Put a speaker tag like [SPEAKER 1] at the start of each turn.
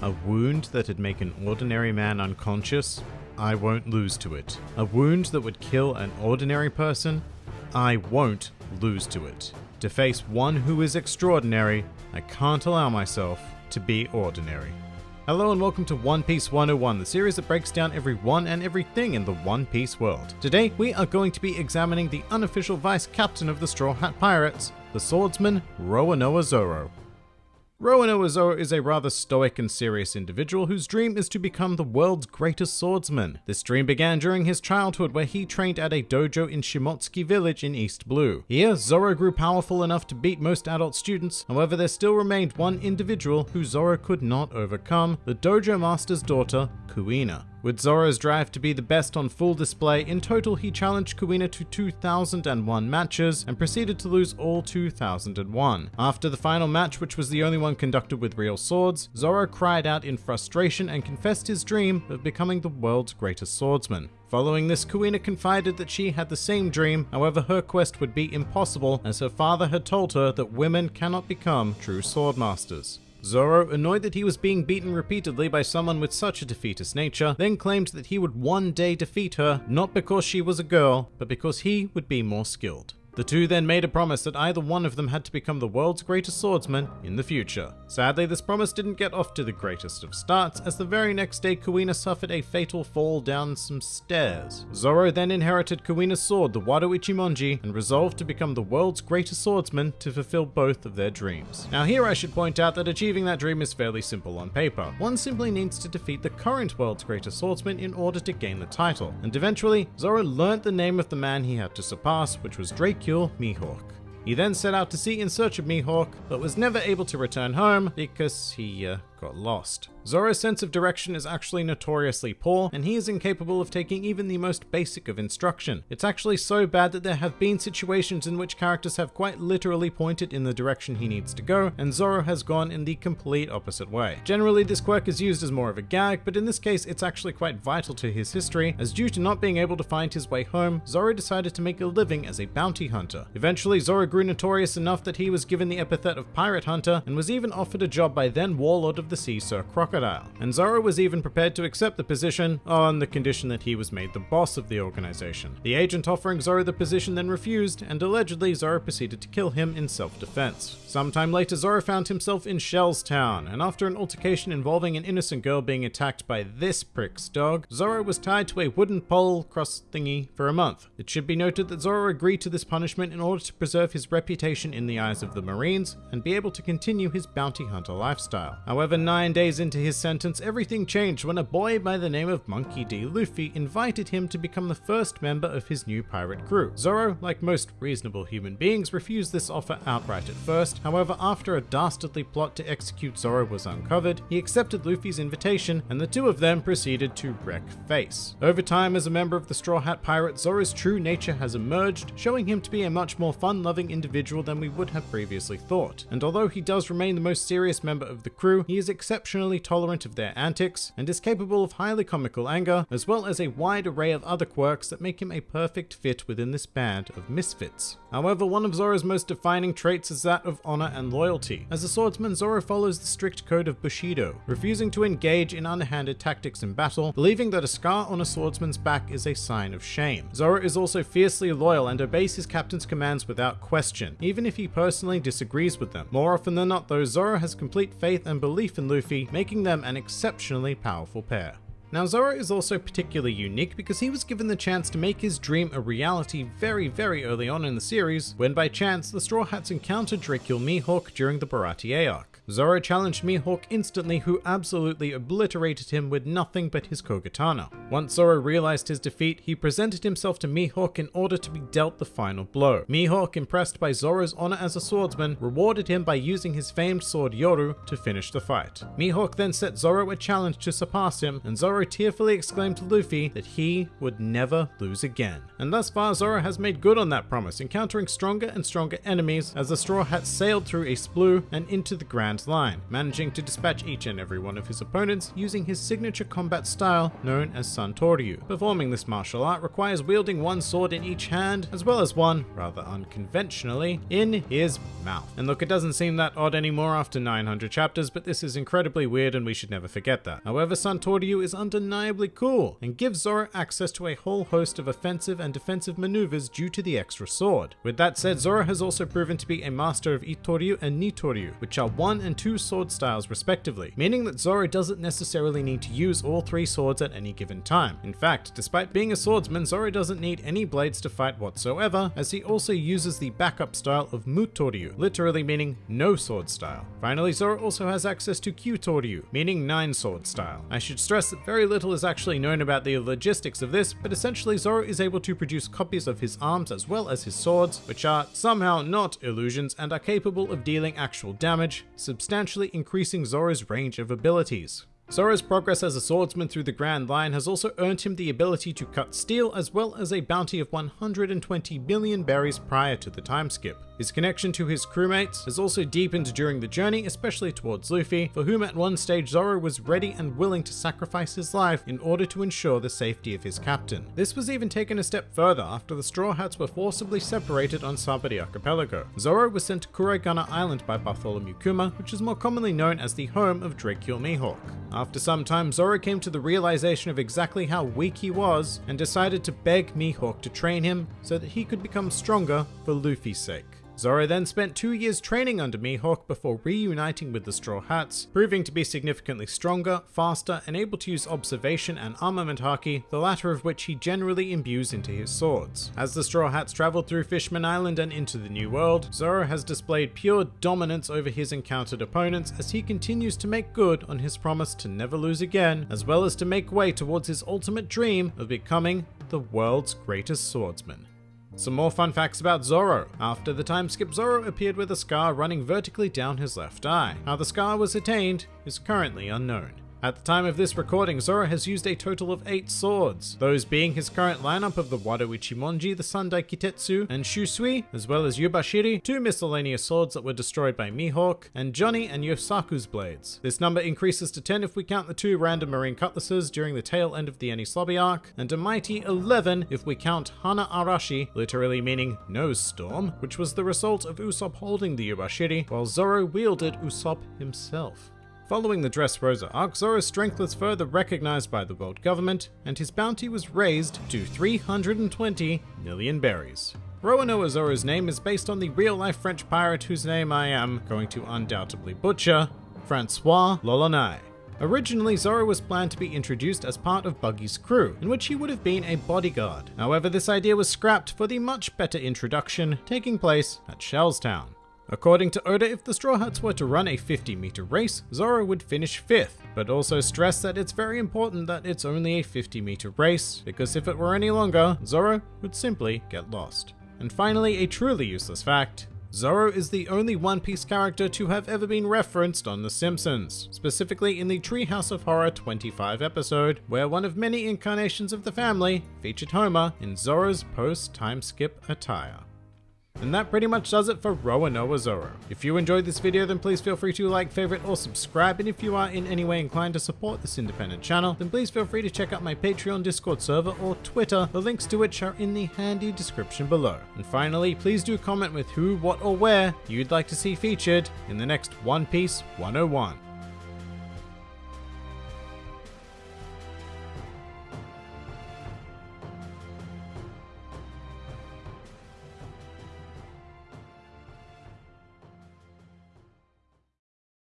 [SPEAKER 1] A wound that'd make an ordinary man unconscious? I won't lose to it. A wound that would kill an ordinary person? I won't lose to it. To face one who is extraordinary, I can't allow myself to be ordinary. Hello and welcome to One Piece 101, the series that breaks down every one and everything in the One Piece world. Today, we are going to be examining the unofficial vice captain of the Straw Hat Pirates, the swordsman Roronoa Zoro. Roronoa Zoro is a rather stoic and serious individual whose dream is to become the world's greatest swordsman. This dream began during his childhood where he trained at a dojo in Shimotsuki village in East Blue. Here, Zoro grew powerful enough to beat most adult students, however there still remained one individual who Zoro could not overcome, the dojo master's daughter, Kuina. With Zoro's drive to be the best on full display, in total he challenged Kuina to 2001 matches and proceeded to lose all 2001. After the final match, which was the only one conducted with real swords, Zoro cried out in frustration and confessed his dream of becoming the world's greatest swordsman. Following this, Kuina confided that she had the same dream, however her quest would be impossible as her father had told her that women cannot become true swordmasters. Zoro, annoyed that he was being beaten repeatedly by someone with such a defeatist nature, then claimed that he would one day defeat her, not because she was a girl, but because he would be more skilled. The two then made a promise that either one of them had to become the world's greatest swordsman in the future. Sadly, this promise didn't get off to the greatest of starts, as the very next day Kuina suffered a fatal fall down some stairs. Zoro then inherited Kuina's sword, the Wado Ichimonji, and resolved to become the world's greatest swordsman to fulfill both of their dreams. Now here I should point out that achieving that dream is fairly simple on paper. One simply needs to defeat the current world's greatest swordsman in order to gain the title, and eventually, Zoro learnt the name of the man he had to surpass, which was Dracule Mihawk. He then set out to sea in search of Mihawk, but was never able to return home because he uh, got lost. Zoro's sense of direction is actually notoriously poor, and he is incapable of taking even the most basic of instruction. It's actually so bad that there have been situations in which characters have quite literally pointed in the direction he needs to go, and Zoro has gone in the complete opposite way. Generally, this quirk is used as more of a gag, but in this case, it's actually quite vital to his history, as due to not being able to find his way home, Zoro decided to make a living as a bounty hunter. Eventually, Zoro grew notorious enough that he was given the epithet of Pirate Hunter, and was even offered a job by then Warlord of the Sea Sir Crocodile, and Zoro was even prepared to accept the position on the condition that he was made the boss of the organization. The agent offering Zoro the position then refused, and allegedly Zoro proceeded to kill him in self-defense. Sometime later, Zoro found himself in Shell's Town, and after an altercation involving an innocent girl being attacked by this prick's dog, Zoro was tied to a wooden pole cross thingy for a month. It should be noted that Zoro agreed to this punishment in order to preserve his reputation in the eyes of the Marines and be able to continue his bounty hunter lifestyle. However, nine days into his sentence, everything changed when a boy by the name of Monkey D. Luffy invited him to become the first member of his new pirate crew. Zoro, like most reasonable human beings, refused this offer outright at first. However, after a dastardly plot to execute Zoro was uncovered, he accepted Luffy's invitation and the two of them proceeded to wreck face. Over time, as a member of the Straw Hat Pirate, Zoro's true nature has emerged, showing him to be a much more fun-loving individual than we would have previously thought. And although he does remain the most serious member of the crew, he is exceptionally tolerant of their antics, and is capable of highly comical anger, as well as a wide array of other quirks that make him a perfect fit within this band of misfits. However, one of Zoro's most defining traits is that of honor and loyalty. As a swordsman, Zoro follows the strict code of Bushido, refusing to engage in underhanded tactics in battle, believing that a scar on a swordsman's back is a sign of shame. Zoro is also fiercely loyal and obeys his captain's commands without question, even if he personally disagrees with them. More often than not though, Zoro has complete faith and belief in Luffy making them an exceptionally powerful pair. Now Zoro is also particularly unique because he was given the chance to make his dream a reality very very early on in the series, when by chance the Straw Hats encountered Dracule Mihawk during the Baratie arc. Zoro challenged Mihawk instantly who absolutely obliterated him with nothing but his Kogatana. Once Zoro realized his defeat, he presented himself to Mihawk in order to be dealt the final blow. Mihawk, impressed by Zoro's honor as a swordsman, rewarded him by using his famed sword Yoru to finish the fight. Mihawk then set Zoro a challenge to surpass him, and Zoro tearfully exclaimed to Luffy that he would never lose again. And thus far, Zoro has made good on that promise, encountering stronger and stronger enemies as the Straw Hat sailed through East Blue and into the Grand line, managing to dispatch each and every one of his opponents using his signature combat style known as Santoryu. Performing this martial art requires wielding one sword in each hand, as well as one, rather unconventionally, in his mouth. And look, it doesn't seem that odd anymore after 900 chapters, but this is incredibly weird and we should never forget that. However, Santoryu is undeniably cool, and gives Zoro access to a whole host of offensive and defensive maneuvers due to the extra sword. With that said, Zoro has also proven to be a master of Itoryu and Nitoryu, which are one and two sword styles respectively, meaning that Zoro doesn't necessarily need to use all three swords at any given time. In fact, despite being a swordsman, Zoro doesn't need any blades to fight whatsoever, as he also uses the backup style of Mutoryu, literally meaning no sword style. Finally, Zoro also has access to Kyutoryu, meaning nine sword style. I should stress that very little is actually known about the logistics of this, but essentially Zoro is able to produce copies of his arms as well as his swords, which are somehow not illusions and are capable of dealing actual damage, substantially increasing Zoro's range of abilities. Zoro's progress as a swordsman through the Grand Line has also earned him the ability to cut steel as well as a bounty of 120 billion berries prior to the time skip. His connection to his crewmates has also deepened during the journey, especially towards Luffy, for whom at one stage Zoro was ready and willing to sacrifice his life in order to ensure the safety of his captain. This was even taken a step further after the Straw Hats were forcibly separated on Sabaody Archipelago. Zoro was sent to Kuraigana Island by Bartholomew Kuma, which is more commonly known as the home of Dracule Mihawk. After some time, Zoro came to the realization of exactly how weak he was and decided to beg Mihawk to train him so that he could become stronger for Luffy's sake. Zoro then spent two years training under Mihawk before reuniting with the Straw Hats, proving to be significantly stronger, faster, and able to use observation and armament haki, the latter of which he generally imbues into his swords. As the Straw Hats traveled through Fishman Island and into the New World, Zoro has displayed pure dominance over his encountered opponents as he continues to make good on his promise to never lose again, as well as to make way towards his ultimate dream of becoming the world's greatest swordsman. Some more fun facts about Zoro. After the time skip, Zoro appeared with a scar running vertically down his left eye. How the scar was attained is currently unknown. At the time of this recording, Zoro has used a total of 8 swords, those being his current lineup of the Wado Ichimonji, the Sandai Kitetsu, and Shusui, as well as Yubashiri, two miscellaneous swords that were destroyed by Mihawk, and Johnny and Yosaku's blades. This number increases to 10 if we count the two random marine cutlasses during the tail end of the Enies arc, and a mighty 11 if we count Hana Arashi, literally meaning nose storm, which was the result of Usopp holding the Yubashiri, while Zoro wielded Usopp himself. Following the Dressrosa arc, Zoro's strength was further recognized by the world government, and his bounty was raised to 320 million berries. Roronoa Zoro's name is based on the real-life French pirate whose name I am going to undoubtedly butcher, Francois l'Olonnais. Originally, Zoro was planned to be introduced as part of Buggy's crew, in which he would have been a bodyguard. However, this idea was scrapped for the much better introduction taking place at Shellstown. According to Oda, if the Straw Hats were to run a 50 meter race, Zoro would finish 5th, but also stressed that it's very important that it's only a 50 meter race, because if it were any longer, Zoro would simply get lost. And finally, a truly useless fact, Zoro is the only One Piece character to have ever been referenced on The Simpsons, specifically in the Treehouse of Horror 25 episode, where one of many incarnations of the family featured Homer in Zoro's post-time skip attire. And that pretty much does it for Roronoa Zoro. If you enjoyed this video then please feel free to like, favorite or subscribe and if you are in any way inclined to support this independent channel then please feel free to check out my Patreon, Discord server or Twitter, the links to which are in the handy description below. And finally please do comment with who, what or where you'd like to see featured in the next One Piece 101.